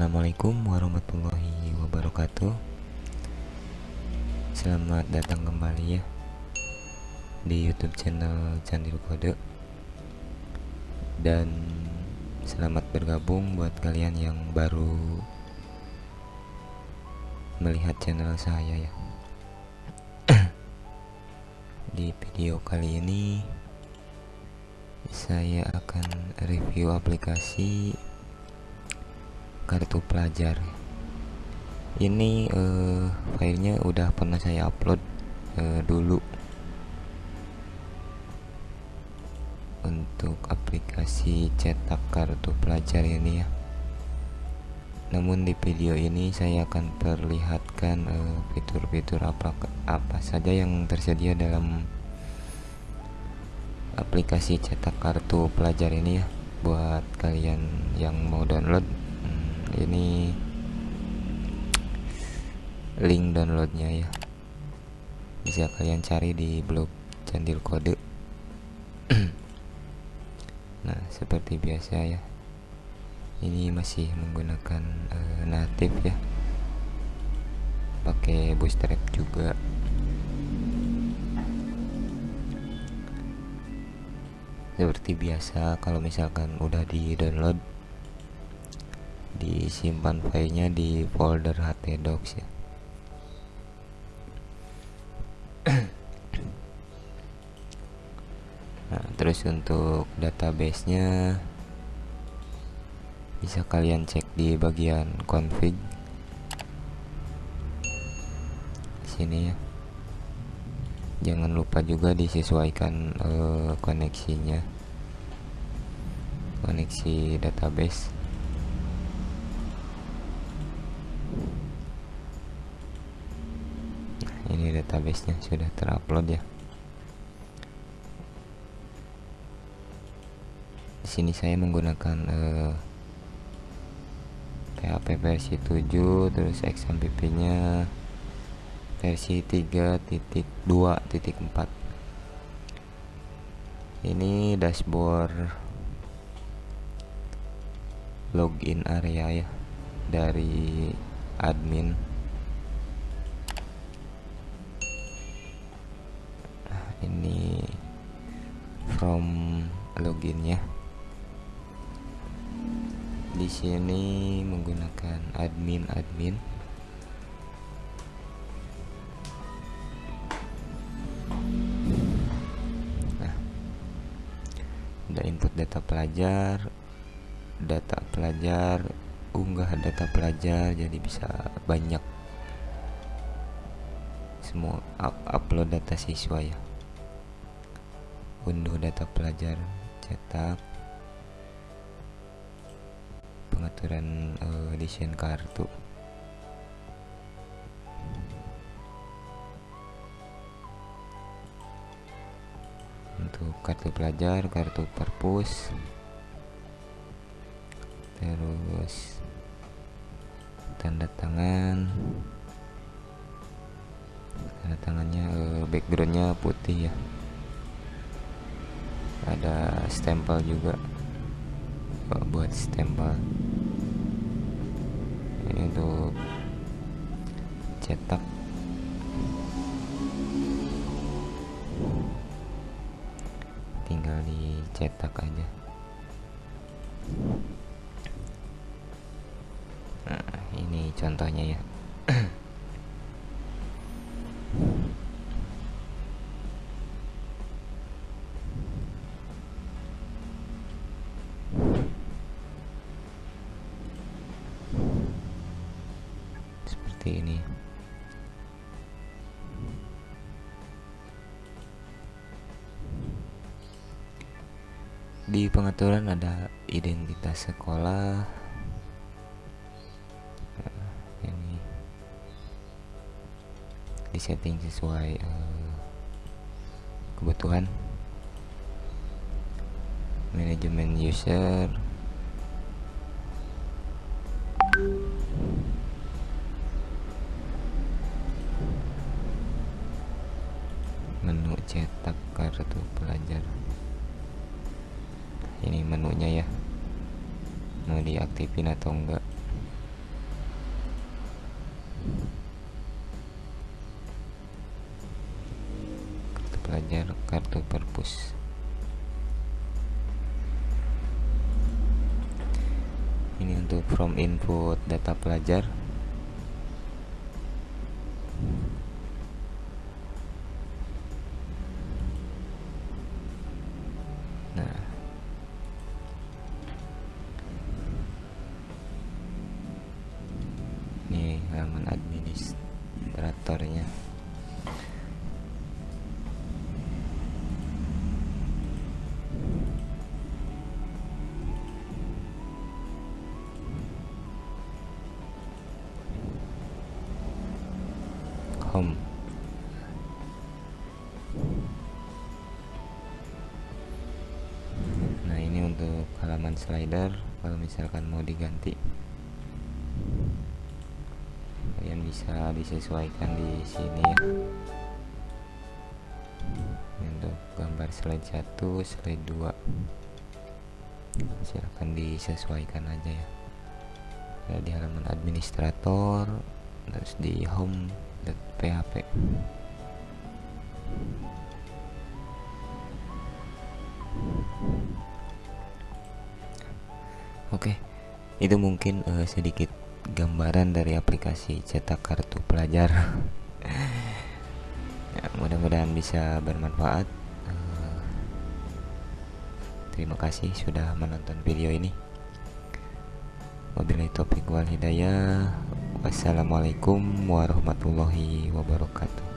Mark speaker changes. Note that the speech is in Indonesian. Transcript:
Speaker 1: Assalamualaikum warahmatullahi wabarakatuh. Selamat datang kembali ya Di youtube channel Candil Kode. Dan selamat bergabung buat kalian yang baru Melihat channel saya ya. Di video kali ini saya akan review aplikasi kartu pelajar. Ini uh, filenya udah pernah saya upload uh, dulu. Untuk aplikasi cetak kartu pelajar ini ya. Namun di video ini saya akan perlihatkan eh, fitur-fitur uh, apa apa saja yang tersedia dalam aplikasi cetak kartu pelajar ini ya buat kalian yang mau download ini link downloadnya ya. Bisa kalian cari di blog candil kode. Nah seperti biasa ya. Ini masih menggunakan uh, native ya. Pakai bootstrap juga. Seperti biasa kalau misalkan udah di download disimpan filenya di folder htdocs ya. Nah terus untuk databasenya bisa kalian cek di bagian config. Sini ya. Jangan lupa juga disesuaikan uh, koneksinya. Koneksi database nah, ini databasenya sudah terupload ya. Di sini saya menggunakan uh, eh, PHP versi 7 terus XMPP nya versi 3.2.4 ini dashboard login area ya dari admin ini from loginnya di sini menggunakan admin admin. Ada input data pelajar data pelajar unggah data pelajar jadi bisa banyak. Semua up upload data siswa ya unduh data pelajar cetak pengaturan uh, desain kartu. Untuk kartu pelajar kartu perpus terus tanda tangan. Tanda tangannya uh, backgroundnya putih ya ada stempel juga. Buat stempel? Ini untuk cetak. Tinggal dicetak aja. Nah ini contohnya ya seperti ini. Di pengaturan ada identitas sekolah. Nah, ini. Disetting sesuai uh, kebutuhan. Manajemen user cetak kartu pelajar. Ini menunya ya. Mau diaktifin atau enggak? Kartu pelajar kartu perpus. Ini untuk from input data pelajar halaman administratornya. Home. Nah ini untuk halaman slider. Kalau misalkan mau diganti kalian bisa disesuaikan di sini ya. Untuk gambar slide 1 slide 2 silahkan disesuaikan aja ya. Ada di halaman administrator terus di home.php Oke, itu mungkin uh, sedikit gambaran dari aplikasi cetak kartu pelajar. ya, mudah-mudahan bisa bermanfaat. Uh, terima kasih sudah menonton video ini. Wabillahi taufiq wal hidayah. Wassalamualaikum warahmatullahi wabarakatuh.